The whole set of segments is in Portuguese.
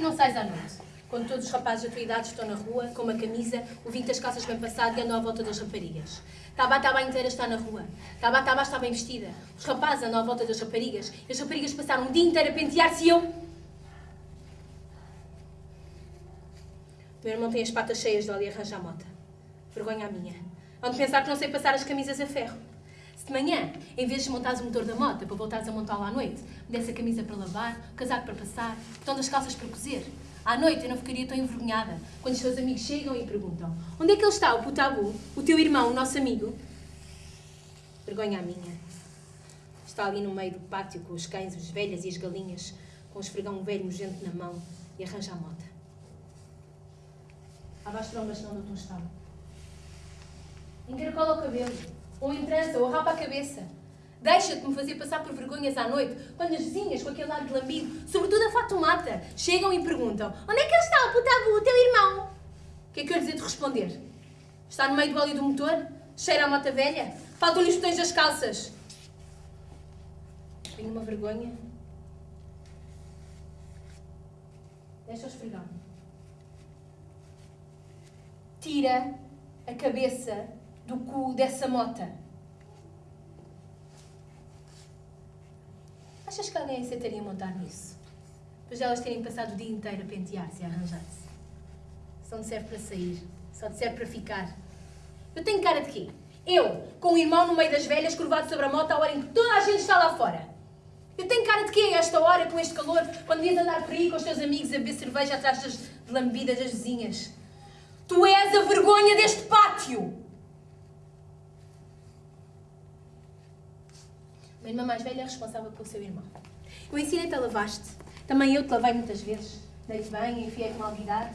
que não sais à noite? Quando todos os rapazes da tua idade estão na rua, com uma camisa, o vinho das calças bem passado e andam à volta das raparigas. Taba Taba inteira está na rua. Taba Taba está bem vestida. Os rapazes andam à volta das raparigas. E as raparigas passaram um dia inteiro a pentear-se e eu... Meu irmão tem as patas cheias de óleo e arranja a mota. Vergonha a minha. Onde pensar que não sei passar as camisas a ferro. Se de manhã, em vez de desmontares o motor da moto para voltares a montá-lo à noite, me desse a camisa para lavar, o casaco para passar, o tom das calças para cozer, à noite eu não ficaria tão envergonhada quando os teus amigos chegam e perguntam onde é que ele está, o putabu, o teu irmão, o nosso amigo? Vergonha a minha. Está ali no meio do pátio com os cães, os velhas e as galinhas, com o esfregão velho nojento na mão e arranja a. Há as trombas não dou-te um estalo. Encaracola o cabelo, ou em trança, ou rapa a cabeça. Deixa-te me fazer passar por vergonhas à noite, quando as vizinhas, com aquele ar de lambido, sobretudo a Fatumata, chegam e perguntam Onde é que ele está, o putabu, o teu irmão? O que é que eu lhes de responder? Está no meio do óleo do motor? Cheira a mota velha? Faltam-lhe os botões das calças? Tenho uma vergonha. Deixa-o esfregar. Tira a cabeça do cu dessa mota. Achas que alguém aceitaria montar nisso? Depois de elas terem passado o dia inteiro a pentear-se e a arranjar-se. Só não serve para sair, só te serve para ficar. Eu tenho cara de quê? Eu, com o irmão no meio das velhas, curvado sobre a moto, à hora em que toda a gente está lá fora. Eu tenho cara de quê a esta hora, com este calor, quando devias andar por aí com os teus amigos a beber cerveja atrás das lambidas das vizinhas? Tu és a vergonha deste pátio! Minha irmã mais velha é responsável pelo seu irmão. Eu ensinei-te a lavar-te. Também eu te lavei muitas vezes. Dei-te bem, enfiei-te mal virado.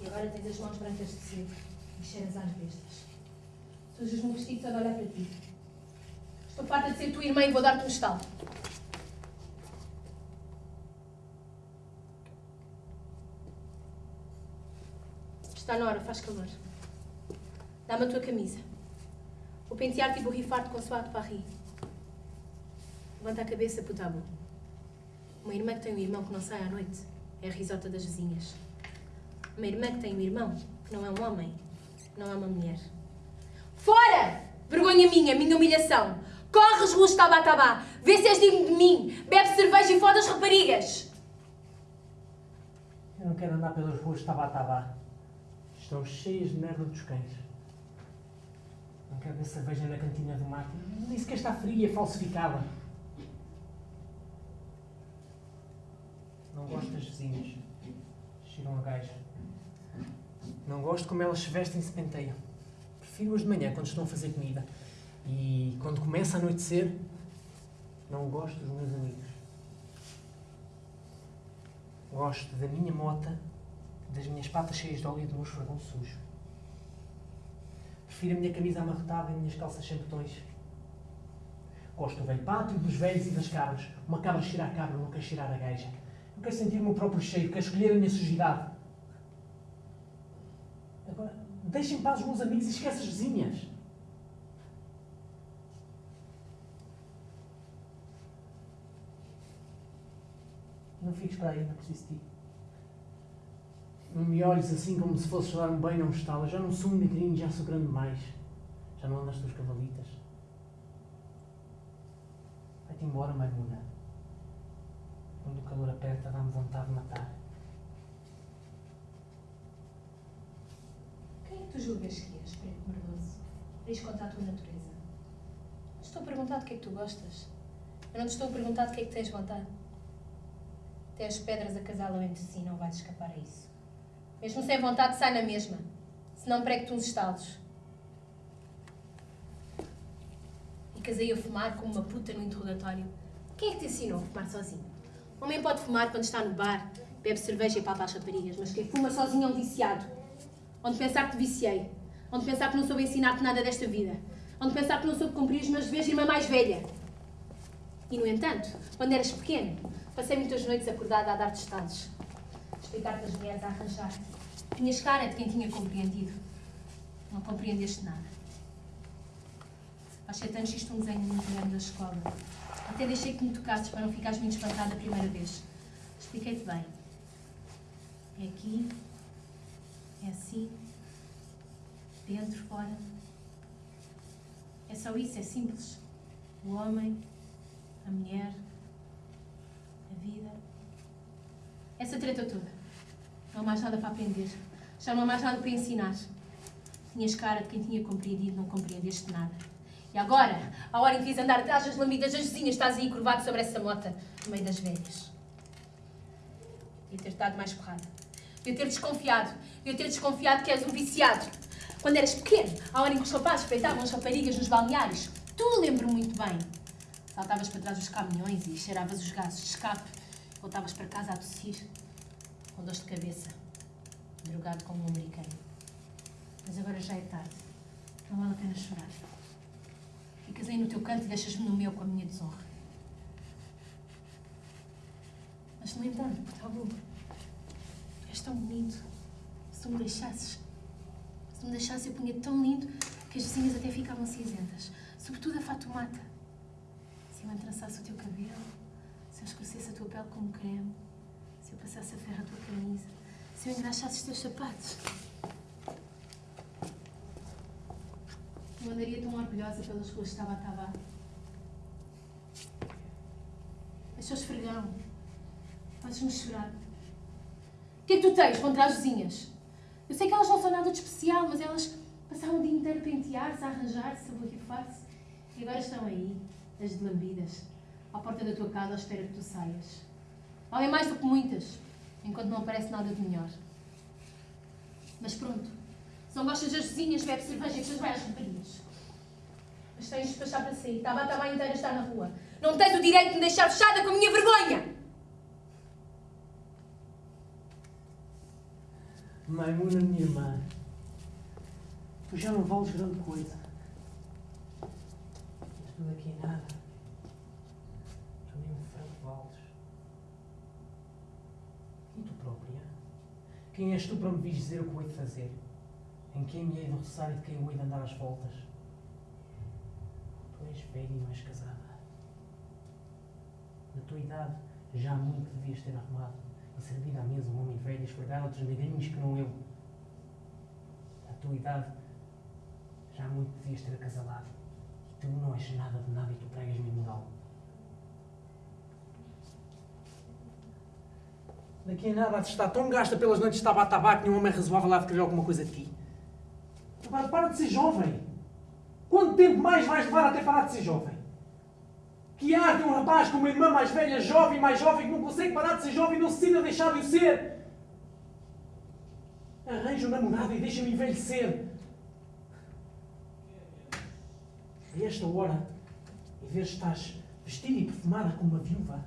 E agora tens as mãos brancas de cedo e cheiras às bestas. Sujas-me o vestido só de olhar para ti. Estou farta de ser tua irmã e vou dar-te um estalo. Está na hora, faz calor. Dá-me a tua camisa. Vou pentear-te e borrifar-te com suado para rir. Levanta a cabeça, putabu. Uma irmã que tem um irmão que não sai à noite é a risota das vizinhas. Uma irmã que tem um irmão que não é um homem, não é uma mulher. Fora! Vergonha minha, minha humilhação. Corres, ruas tabatabá. Vê se és digno de mim. Bebe cerveja e foda as raparigas. Eu não quero andar pelas ruas tabatabá. Estão cheias de merda dos cães. Não quero ver cerveja na cantina do mar. Nem sequer está fria, falsificada. Não gosto das vizinhas. Cheiram a gajo. Não gosto como elas se vestem e se penteiam. Prefiro-as de manhã, quando estão a fazer comida. E quando começa a anoitecer, não gosto dos meus amigos. Gosto da minha mota, das minhas patas cheias de óleo e do meu esfregão sujo. Prefiro a minha camisa amarrotada e as minhas calças sem botões. Gosto do velho pátio, dos velhos e das cabras. Uma cabra cheira a cabra, não quer cheirar a gaja. Eu quero sentir o meu próprio cheiro, quero escolher a minha sujidade. Agora, deixem em paz os meus amigos e esquece as vizinhas. Não fiques para aí, não preciso de ti. Não me olhes assim como se fosses dar um banho a um estalo. Já não sou um negrinho, já sou grande demais. Já não ando nas tuas cavalitas. Vai-te embora, Maimuna. Quando o calor aperta, dá-me vontade de matar. Quem é que tu julgas que és, preto merdoso? Diz contra a tua natureza. Não estou a perguntar de que é que tu gostas. Eu não te estou a perguntar de que é que tens vontade. Até as pedras acasalam entre si, não vais escapar a isso. Mesmo sem vontade, sai na mesma. Senão prego-te uns estalos. E casei a fumar como uma puta no interrogatório. Quem é que te ensinou a fumar sozinho? Homem pode fumar quando está no bar, bebe cerveja e papa as raparigas, mas quem fuma sozinho é um viciado. Onde pensar que te viciei. Onde pensar que não soube ensinar-te nada desta vida. Onde pensar que não soube cumprir os meus deveres de irmã mais velha. E, no entanto, quando eras pequeno, passei muitas noites acordada a dar-te estados. A explicar-te as mulheres, a arranjar-te. Tinhas cara de quem tinha compreendido. Não compreendeste nada. Há sete anos fiz-te um desenho muito grande da escola. Até deixei que me tocasses para não ficares muito espantada a primeira vez. Expliquei-te bem. É aqui. É assim. Dentro, fora. É só isso, é simples. O homem, a mulher, a vida. Essa treta toda. Não há mais nada para aprender. Já não há mais nada para ensinar. Tinhas cara de quem tinha compreendido, não compreendeste nada. E agora, a hora em que quis andar atrás das lambidas das vizinhas, estás aí curvado sobre essa mota, no meio das velhas. Devia ter dado mais porrada. Devia ter desconfiado. Devia ter desconfiado que és um viciado. Quando eras pequeno, à hora em que os rapazes espreitavam as raparigas nos balneários, tu lembro muito bem. Saltavas para trás dos caminhões e cheiravas os gases de escape. Voltavas para casa a tossir, com dor de cabeça, drogado como um americano. Mas agora já é tarde. Não vale a pena chorar. Ficas aí no teu canto e deixas-me no meu com a minha desonra. Mas, no entanto, bom. Tu és tão bonito. Se tu me deixasses. Se tu me deixasses, eu punha tão lindo que as vizinhas até ficavam cinzentas. Sobretudo a Fatumata. Se eu entrançasse o teu cabelo, se eu escurecesse a tua pele como creme, se eu passasse a ferro a tua camisa, se eu engraxasse os teus sapatos. Eu andaria tão orgulhosa pelas ruas de Tabataba. As pessoas esfregão. Fazes-me chorar. O que é que tu tens contra as vizinhas? Eu sei que elas não são nada de especial, mas elas passaram o dia inteiro a pentear-se, a arranjar-se, a borrifar-se. E agora estão aí, as de lambidas, à porta da tua casa à espera que tu saias. Valem mais do que muitas, enquanto não aparece nada de melhor. Mas pronto, não gostas das vizinhas, bebe cerveja e depois vai às raparigas. Mas tens de despachar para sair. Estava a tabaia inteira está na rua. Não tens o direito de me deixar fechada com a minha vergonha! Maimuna, minha irmã, tu já não vales grande coisa. Mas tu daqui a nada. Tu nem um franco vales. E tu própria? Quem és tu para me dizer o que de fazer? Em quem me hei de quem hei de andar às voltas? Tu és velha e não és casada. Na tua idade, já há muito devias ter arrumado e servido à mesa um homem velho e esfregar outros negrinhos que não eu. Na tua idade, já há muito devias ter acasalado. E tu não és nada de nada e tu pregas-me moral. Daqui a nada de estar tão gasta pelas noites de tabaco tabaco nenhum homem razoável há de querer alguma coisa de ti. Agora, para de ser jovem. Quanto tempo mais vais levar até parar de ser jovem? Que há de um rapaz com uma irmã mais velha, jovem, mais jovem, que não consegue parar de ser jovem e não se decide a deixar de o ser? Arranja um namorado e deixa-me envelhecer. A esta hora, em vez de estás vestida e perfumada como uma viúva,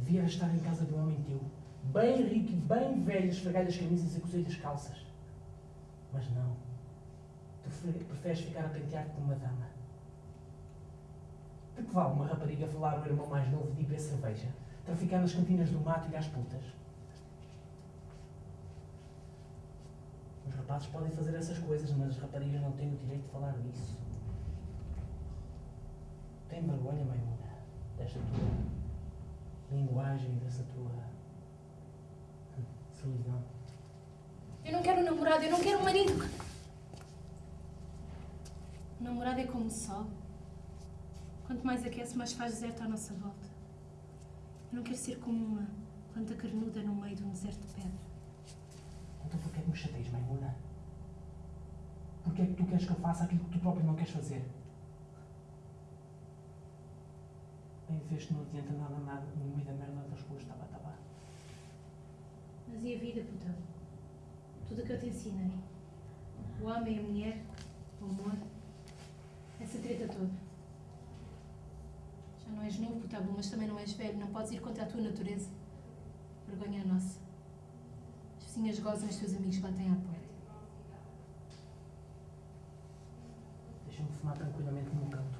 devia estar em casa de um homem teu, bem rico e bem velho, esfregar as camisas e cozer as calças. Mas não. Preferes ficar a pentear-te como uma dama. De que vale uma rapariga falar ao irmão mais novo de beber cerveja, traficar nas cantinas do mato e às putas? Os rapazes podem fazer essas coisas, mas as raparigas não têm o direito de falar disso. Tem vergonha, Maimuna, desta tua linguagem, dessa tua hum, solidão. Eu não quero um namorado, eu não quero um marido. Namorado é como o sol. Quanto mais aquece, mais faz deserto à nossa volta. Eu não quero ser como uma planta carnuda no meio de um deserto de pedra. Então porquê é que me chateias, Maimuna? Porquê é que tu queres que eu faça aquilo que tu próprio não queres fazer? Bem, vês que não adianta nada nada no meio da merda das ruas, taba, taba. Mas e a vida, putão? Tudo o que eu te ensinei. O homem, a mulher, o amor. Essa treta toda. Já não és novo, putabu, mas também não és velho. Não podes ir contra a tua natureza. Vergonha a nossa. As vizinhas gozam, os teus amigos batem à porta. Deixa-me fumar tranquilamente num canto.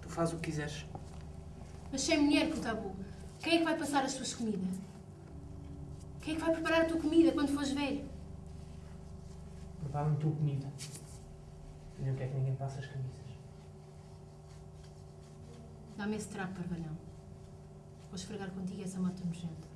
Tu fazes o que quiseres. Mas sem mulher, putabu, quem é que vai passar as tuas comidas? Quem é que vai preparar a tua comida quando fores velho? Prepara-me tua comida. E não quer que ninguém passe as camisas. Dá-me esse trapo, parvalhão. Vou esfregar contigo essa mata nojenta.